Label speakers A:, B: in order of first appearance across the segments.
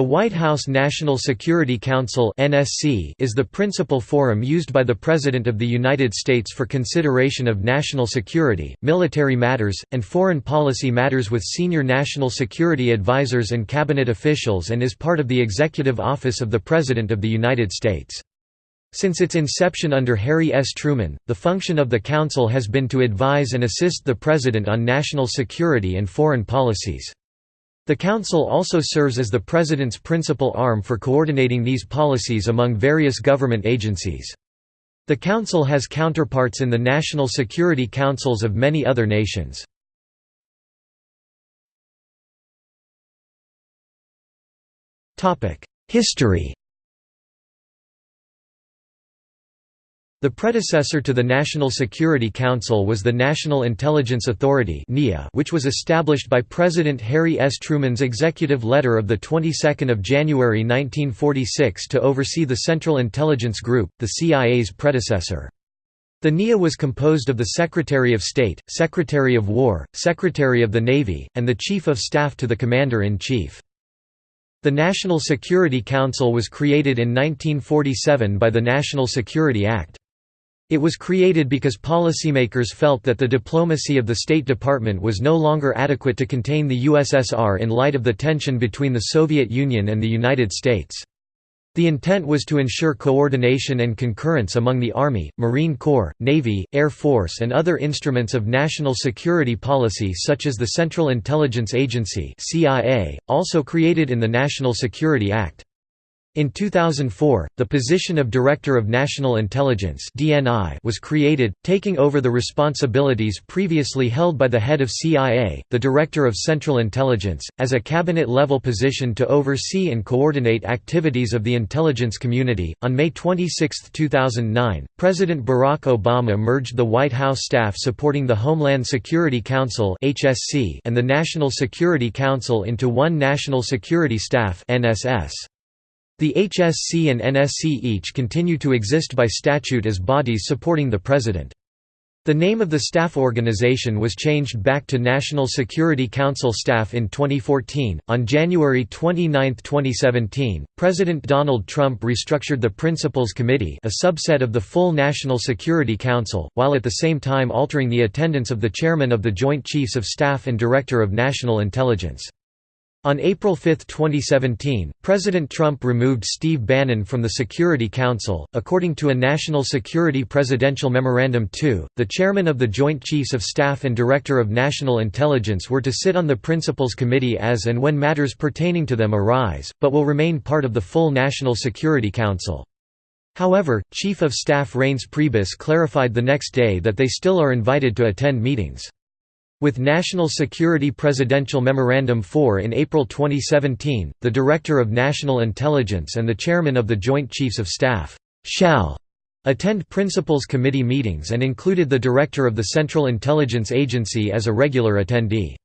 A: The White House National Security Council is the principal forum used by the President of the United States for consideration of national security, military matters, and foreign policy matters with senior national security advisors and cabinet officials and is part of the executive office of the President of the United States. Since its inception under Harry S. Truman, the function of the Council has been to advise and assist the President on national security and foreign policies. The Council also serves as the President's principal arm for coordinating these policies among various government agencies. The Council has counterparts in the National Security Councils of many other nations. History The predecessor to the National Security Council was the National Intelligence Authority which was established by President Harry S. Truman's executive letter of the 22nd of January 1946 to oversee the Central Intelligence Group, the CIA's predecessor. The NIA was composed of the Secretary of State, Secretary of War, Secretary of the Navy, and the Chief of Staff to the Commander-in-Chief. The National Security Council was created in 1947 by the National Security Act. It was created because policymakers felt that the diplomacy of the State Department was no longer adequate to contain the USSR in light of the tension between the Soviet Union and the United States. The intent was to ensure coordination and concurrence among the Army, Marine Corps, Navy, Air Force and other instruments of national security policy such as the Central Intelligence Agency also created in the National Security Act. In 2004, the position of Director of National Intelligence was created, taking over the responsibilities previously held by the head of CIA, the Director of Central Intelligence, as a cabinet-level position to oversee and coordinate activities of the intelligence community. On May 26, 2009, President Barack Obama merged the White House staff supporting the Homeland Security Council and the National Security Council into one National Security Staff (NSS). The HSC and NSC each continue to exist by statute as bodies supporting the President. The name of the staff organization was changed back to National Security Council Staff in 2014. On January 29, 2017, President Donald Trump restructured the Principals Committee, a subset of the full National Security Council, while at the same time altering the attendance of the chairman of the Joint Chiefs of Staff and Director of National Intelligence. On April 5, 2017, President Trump removed Steve Bannon from the Security Council. According to a National Security Presidential Memorandum 2, the chairman of the Joint Chiefs of Staff and Director of National Intelligence were to sit on the Principals Committee as and when matters pertaining to them arise, but will remain part of the full National Security Council. However, Chief of Staff Reince Priebus clarified the next day that they still are invited to attend meetings. With National Security Presidential Memorandum 4 in April 2017, the Director of National Intelligence and the Chairman of the Joint Chiefs of Staff shall attend Principals Committee meetings and included the Director of the Central Intelligence Agency as a regular attendee.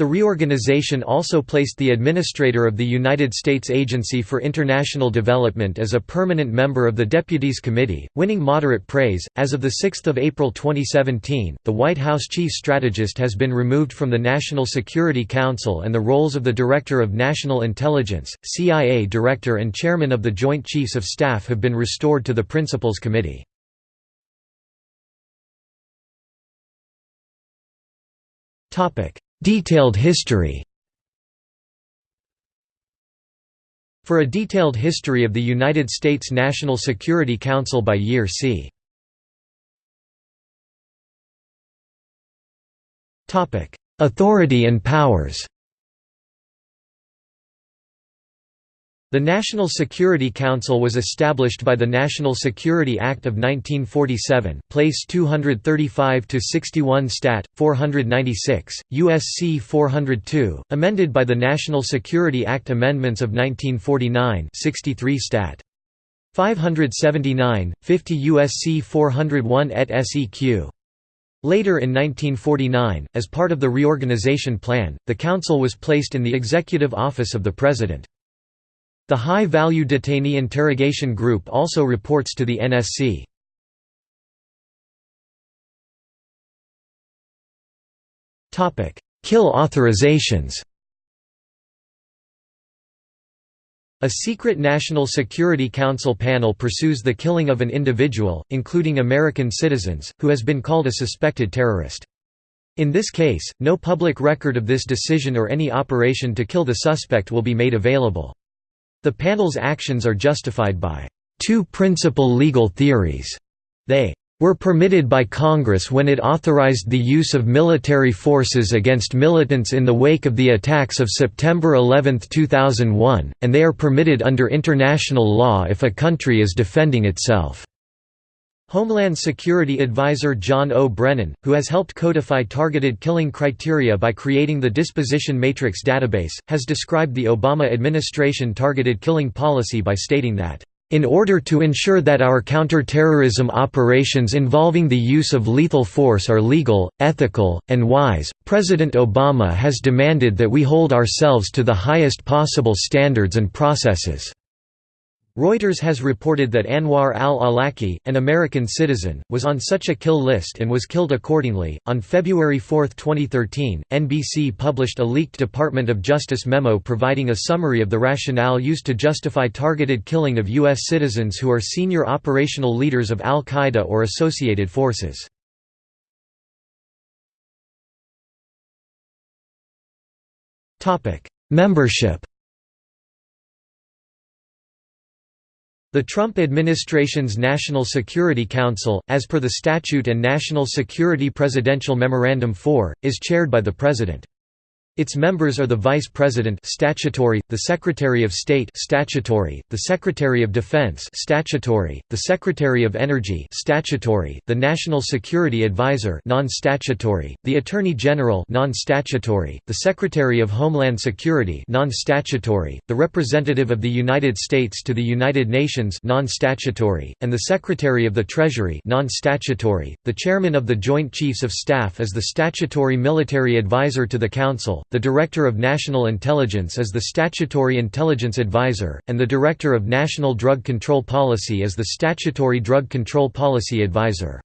A: The reorganization also placed the administrator of the United States Agency for International Development as a permanent member of the Deputies Committee, winning moderate praise. As of 6 April 2017, the White House chief strategist has been removed from the National Security Council and the roles of the Director of National Intelligence, CIA Director and Chairman of the Joint Chiefs of Staff have been restored to the Principals Committee. Topic Detailed history. For a detailed history of the United States National Security Council by year see. Authority and powers The National Security Council was established by the National Security Act of 1947 place 235 to 61 Stat. 496, USC 402, amended by the National Security Act Amendments of 1949 63 Stat. 579, 50 USC 401 et seq. Later in 1949, as part of the reorganization plan, the Council was placed in the Executive Office of the President. The High Value Detainee Interrogation Group also reports to the NSC. Kill authorizations A secret National Security Council panel pursues the killing of an individual, including American citizens, who has been called a suspected terrorist. In this case, no public record of this decision or any operation to kill the suspect will be made available. The panel's actions are justified by two principal legal theories. They were permitted by Congress when it authorized the use of military forces against militants in the wake of the attacks of September 11, 2001, and they are permitted under international law if a country is defending itself. Homeland Security Advisor John O. Brennan, who has helped codify targeted killing criteria by creating the Disposition Matrix database, has described the Obama administration targeted killing policy by stating that in order to ensure that our counter-terrorism operations involving the use of lethal force are legal, ethical, and wise, President Obama has demanded that we hold ourselves to the highest possible standards and processes. Reuters has reported that Anwar al-Awlaki, an American citizen, was on such a kill list and was killed accordingly. On February 4, 2013, NBC published a leaked Department of Justice memo providing a summary of the rationale used to justify targeted killing of U.S. citizens who are senior operational leaders of al-Qaeda or associated forces. Membership The Trump administration's National Security Council, as per the statute and National Security Presidential Memorandum 4, is chaired by the President. Its members are the Vice President statutory, the Secretary of State statutory, the Secretary of Defense statutory, the Secretary of Energy statutory, the National Security Advisor non-statutory, the Attorney General non-statutory, the Secretary of Homeland Security non-statutory, the Representative of the United States to the United Nations non-statutory, and the Secretary of the Treasury non-statutory. The Chairman of the Joint Chiefs of Staff is the statutory military advisor to the Council the Director of National Intelligence is the Statutory Intelligence Advisor, and the Director of National Drug Control Policy is the Statutory Drug Control Policy Advisor.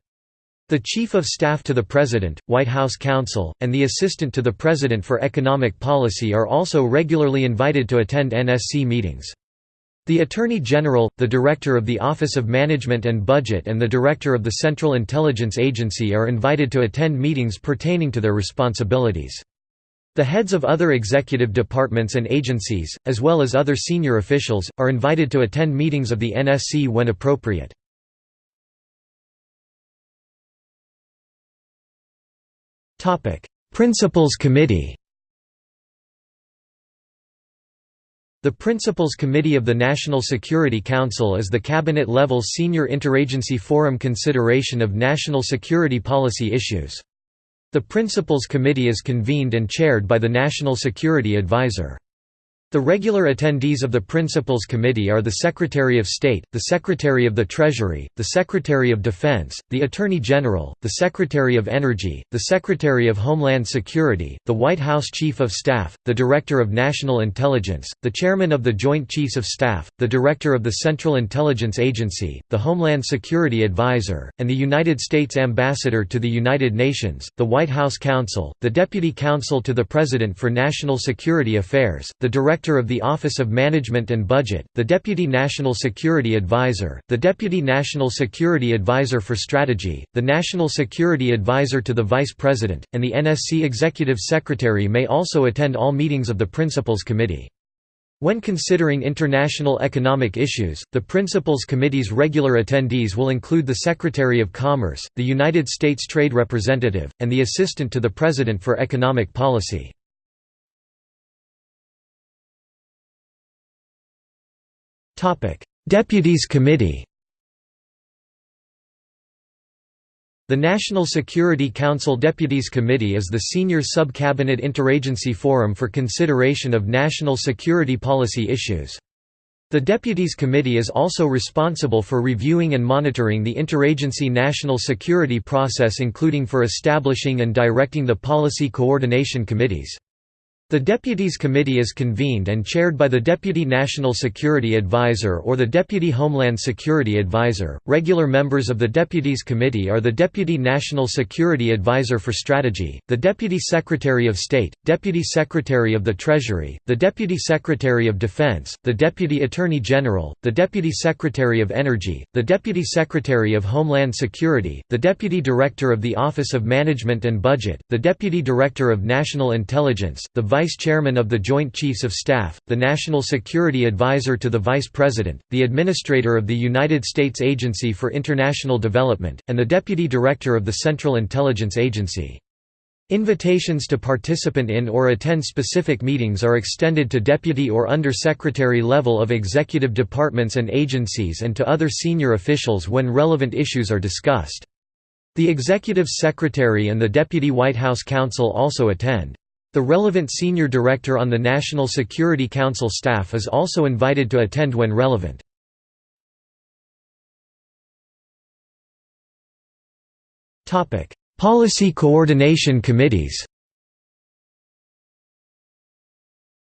A: The Chief of Staff to the President, White House Counsel, and the Assistant to the President for Economic Policy are also regularly invited to attend NSC meetings. The Attorney General, the Director of the Office of Management and Budget and the Director of the Central Intelligence Agency are invited to attend meetings pertaining to their responsibilities. The heads of other executive departments and agencies, as well as other senior officials, are invited to attend meetings of the NSC when appropriate. Principals Committee The Principals Committee of the National Security Council is the cabinet-level senior interagency forum consideration of national security policy issues. The Principals Committee is convened and chaired by the National Security Advisor. The regular attendees of the Principals Committee are the Secretary of State, the Secretary of the Treasury, the Secretary of Defense, the Attorney General, the Secretary of Energy, the Secretary of Homeland Security, the White House Chief of Staff, the Director of National Intelligence, the Chairman of the Joint Chiefs of Staff, the Director of the Central Intelligence Agency, the Homeland Security Advisor, and the United States Ambassador to the United Nations, the White House Counsel, the Deputy Counsel to the President for National Security Affairs, the Director Director of the Office of Management and Budget, the Deputy National Security Advisor, the Deputy National Security Advisor for Strategy, the National Security Advisor to the Vice President, and the NSC Executive Secretary may also attend all meetings of the Principals Committee. When considering international economic issues, the Principals Committee's regular attendees will include the Secretary of Commerce, the United States Trade Representative, and the Assistant to the President for Economic Policy. Deputies Committee The National Security Council Deputies Committee is the senior sub-cabinet interagency forum for consideration of national security policy issues. The Deputies Committee is also responsible for reviewing and monitoring the interagency national security process including for establishing and directing the policy coordination committees. The Deputies Committee is convened and chaired by the Deputy National Security Advisor or the Deputy Homeland Security Advisor. Regular members of the Deputies Committee are the Deputy National Security Advisor for Strategy, the Deputy Secretary of State, Deputy Secretary of the Treasury, the Deputy Secretary of Defense, the Deputy Attorney General, the Deputy Secretary of Energy, the Deputy Secretary of Homeland Security, the Deputy Director of the Office of Management and Budget, the Deputy Director of National Intelligence, the Vice Chairman of the Joint Chiefs of Staff, the National Security Advisor to the Vice President, the Administrator of the United States Agency for International Development, and the Deputy Director of the Central Intelligence Agency. Invitations to participate in or attend specific meetings are extended to deputy or under-secretary level of executive departments and agencies and to other senior officials when relevant issues are discussed. The executive secretary and the deputy White House counsel also attend. The relevant senior director on the National Security Council staff is also invited to attend when relevant. Policy coordination committees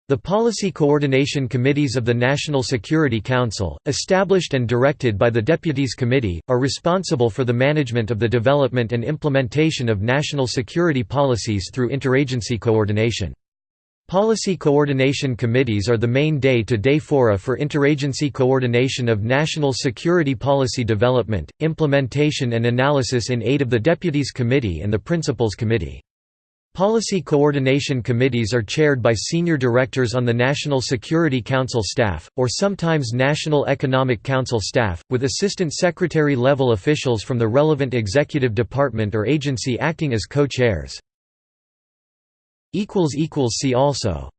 A: The Policy Coordination Committees of the National Security Council, established and directed by the Deputies Committee, are responsible for the management of the development and implementation of national security policies through interagency coordination. Policy Coordination Committees are the main day-to-day -day fora for interagency coordination of national security policy development, implementation and analysis in aid of the Deputies Committee and the Principals Committee. Policy coordination committees are chaired by senior directors on the National Security Council staff, or sometimes National Economic Council staff, with assistant secretary-level officials from the relevant executive department or agency acting as co-chairs. See also